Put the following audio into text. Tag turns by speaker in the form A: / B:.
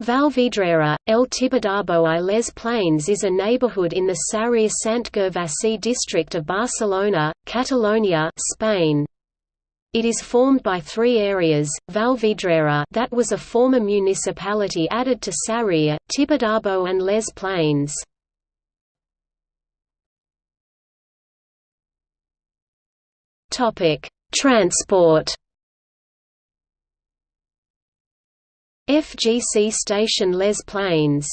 A: Vallvidrera, El Tibidabo i les Planes is a neighborhood in the Sarrià Sant Gervasi district of Barcelona, Catalonia Spain. It is formed by three areas, Vallvidrera that was a former municipality added to Sarrià, Tibidabo and Les Planes. Transport FGC station Les Planes